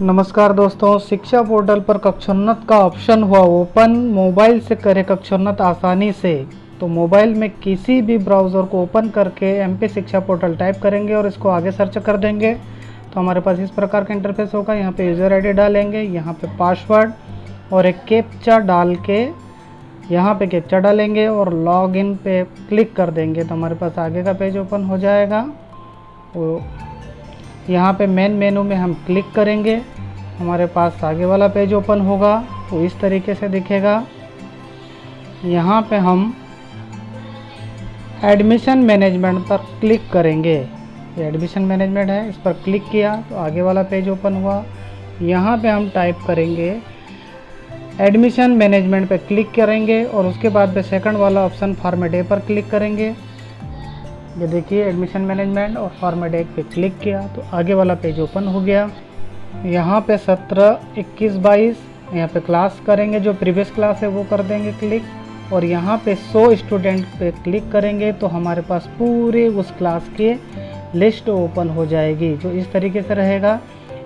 नमस्कार दोस्तों, शिक्षा पोर्टल पर कक्षोन्नत का ऑप्शन हुआ ओपन। मोबाइल से करें कक्षोन्नत आसानी से। तो मोबाइल में किसी भी ब्राउज़र को ओपन करके एमपी शिक्षा पोर्टल टाइप करेंगे और इसको आगे सर्च कर देंगे। तो हमारे पास इस प्रकार का इंटरफेस होगा। यहाँ पे यूज़र आईडी डालेंगे, यहाँ पे पासवर्ड और एक कैप्चा डाल के यहाँ पे कैप्चा डालेंगे और लॉगिन पे क्लिक कर देंगे। तो हमारे पास आगे का पेज ओपन हो जाएगा। वो यहाँ पे मेन मेनू में हम क्लिक करेंगे। हमारे पास आगे वाला पेज ओपन होगा तो इस तरीके से दिखेगा। यहाँ पे हम एडमिशन मैनेजमेंट पर क्लिक करेंगे। ये एडमिशन मैनेजमेंट है, इस पर क्लिक किया तो आगे वाला पेज ओपन हुआ। यहाँ पे हम टाइप करेंगे एडमिशन मैनेजमेंट पर क्लिक करेंगे और उसके बाद पे सेकंड वाला ऑप्शन फॉर्मेट ए पर क्लिक करेंगे। ये देखिए एडमिशन मैनेजमेंट और फॉर्मेट एक पे क्लिक किया तो आगे वाला पेज ओपन हो गया। यहाँ पे सत्रह, इक्कीस, बाईस, यहाँ पे क्लास करेंगे, जो प्रीवियस क्लास है, वो कर देंगे क्लिक और यहाँ पे 100 स्टूडेंट पे क्लिक करेंगे तो हमारे पास पूरे उस क्लास के लिस्ट ओपन हो जाएगी, जो इस तरीके से रहेगा।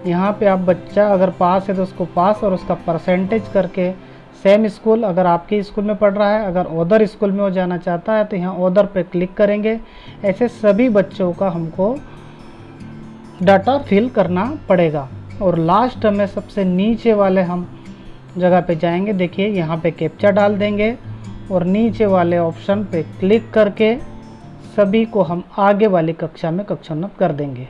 यहाँ पे आप बच्चा अगर पास है तो उसको पास और उसका परसेंटेज करके सेम स्कूल अगर आपके स्कूल में पढ़ रहा है, अगर अदर स्कूल में वो जाना चाहता है तो यहाँ अदर पे क्लिक करेंगे। ऐसे सभी बच्चों का हमको डाटा फिल करना पड़ेगा। और लास्ट में सबसे नीचे वाले हम जगह पे जाएँगे। देखिए, यहाँ पे कैप्चा डाल देंगे और नीचे वाले ऑप्शन पे क्लिक करके सभी को हम आगे वाली कक्षा में कक्षोन्नत कर देंगे।